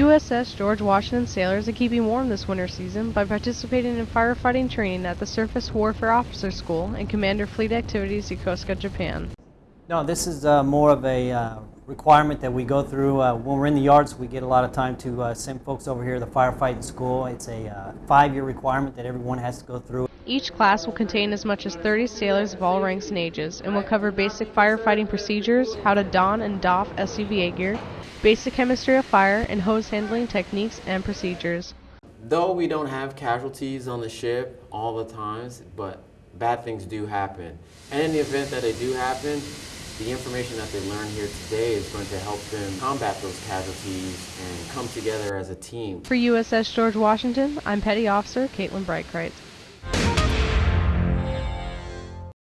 USS George Washington sailors are keeping warm this winter season by participating in firefighting training at the Surface Warfare Officer School and Commander Fleet Activities Yokosuka, Japan. No, this is uh, more of a uh, requirement that we go through. Uh, when we're in the yards, we get a lot of time to uh, send folks over here to the firefighting school. It's a uh, five-year requirement that everyone has to go through. Each class will contain as much as 30 sailors of all ranks and ages and will cover basic firefighting procedures, how to don and doff SCBA gear, basic chemistry of fire, and hose handling techniques and procedures. Though we don't have casualties on the ship all the times, but bad things do happen. And in the event that they do happen, the information that they learn here today is going to help them combat those casualties and come together as a team. For USS George Washington, I'm Petty Officer Caitlin Breitkreitz.